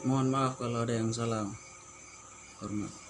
Mohon maaf kalau ada yang salah. Hormat.